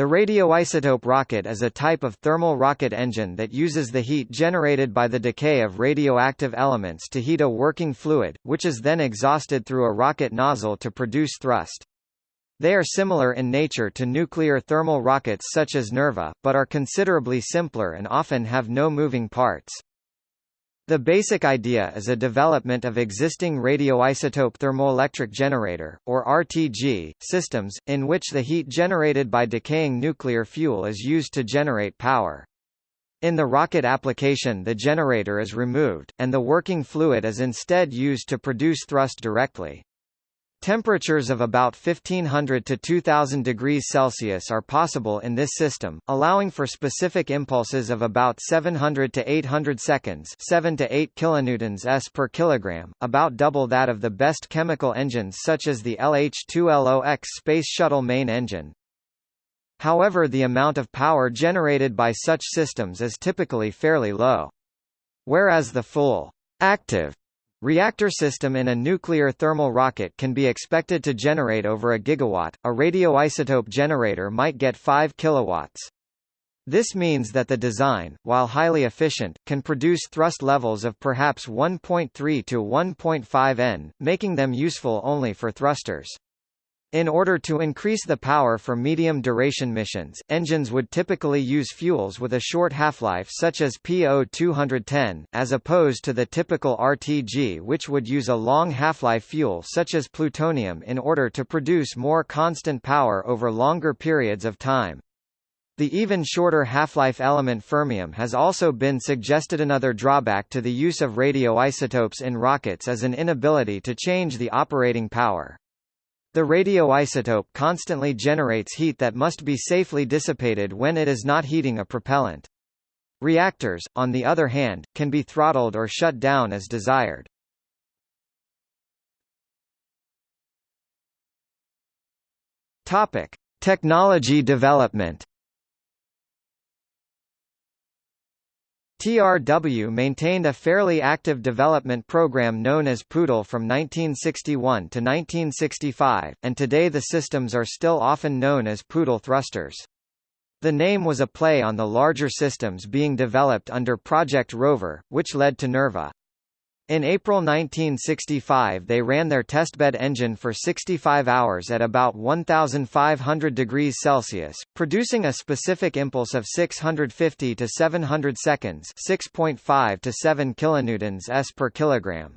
The radioisotope rocket is a type of thermal rocket engine that uses the heat generated by the decay of radioactive elements to heat a working fluid, which is then exhausted through a rocket nozzle to produce thrust. They are similar in nature to nuclear thermal rockets such as NERVA, but are considerably simpler and often have no moving parts. The basic idea is a development of existing radioisotope thermoelectric generator, or RTG, systems, in which the heat generated by decaying nuclear fuel is used to generate power. In the rocket application the generator is removed, and the working fluid is instead used to produce thrust directly. Temperatures of about 1500 to 2000 degrees Celsius are possible in this system, allowing for specific impulses of about 700 to 800 seconds 7 to 8 kilonewtons s per kilogram, about double that of the best chemical engines such as the LH-2LOX Space Shuttle main engine. However the amount of power generated by such systems is typically fairly low. Whereas the full active Reactor system in a nuclear thermal rocket can be expected to generate over a gigawatt, a radioisotope generator might get 5 kilowatts. This means that the design, while highly efficient, can produce thrust levels of perhaps 1.3 to 1.5 n, making them useful only for thrusters. In order to increase the power for medium-duration missions, engines would typically use fuels with a short half-life such as PO210, as opposed to the typical RTG which would use a long half-life fuel such as plutonium in order to produce more constant power over longer periods of time. The even shorter half-life element fermium has also been suggested another drawback to the use of radioisotopes in rockets is an inability to change the operating power. The radioisotope constantly generates heat that must be safely dissipated when it is not heating a propellant. Reactors, on the other hand, can be throttled or shut down as desired. Topic: Technology development. TRW maintained a fairly active development program known as Poodle from 1961 to 1965, and today the systems are still often known as Poodle thrusters. The name was a play on the larger systems being developed under Project Rover, which led to NERVA. In April 1965 they ran their testbed engine for 65 hours at about 1500 degrees Celsius, producing a specific impulse of 650 to 700 seconds 6.5 to 7 kilonewtons s per kilogram.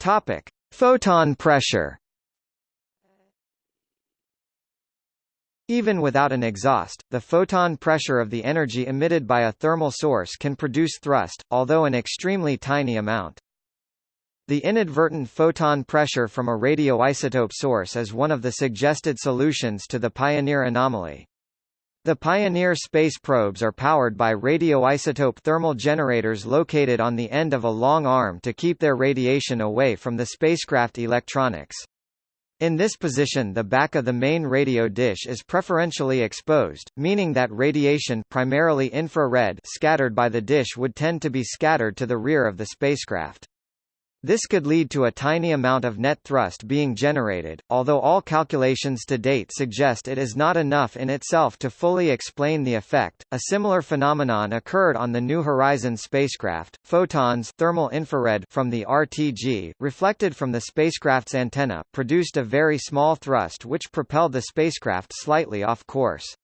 Topic: Photon pressure Even without an exhaust, the photon pressure of the energy emitted by a thermal source can produce thrust, although an extremely tiny amount. The inadvertent photon pressure from a radioisotope source is one of the suggested solutions to the Pioneer anomaly. The Pioneer space probes are powered by radioisotope thermal generators located on the end of a long arm to keep their radiation away from the spacecraft electronics. In this position the back of the main radio dish is preferentially exposed, meaning that radiation primarily infrared scattered by the dish would tend to be scattered to the rear of the spacecraft. This could lead to a tiny amount of net thrust being generated, although all calculations to date suggest it is not enough in itself to fully explain the effect. A similar phenomenon occurred on the New Horizons spacecraft. Photons thermal infrared from the RTG, reflected from the spacecraft's antenna, produced a very small thrust which propelled the spacecraft slightly off course.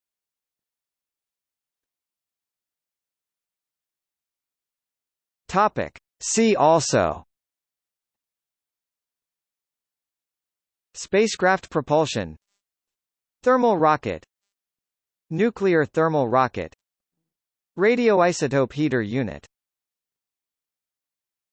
Topic: See also Spacecraft propulsion Thermal rocket Nuclear thermal rocket Radioisotope heater unit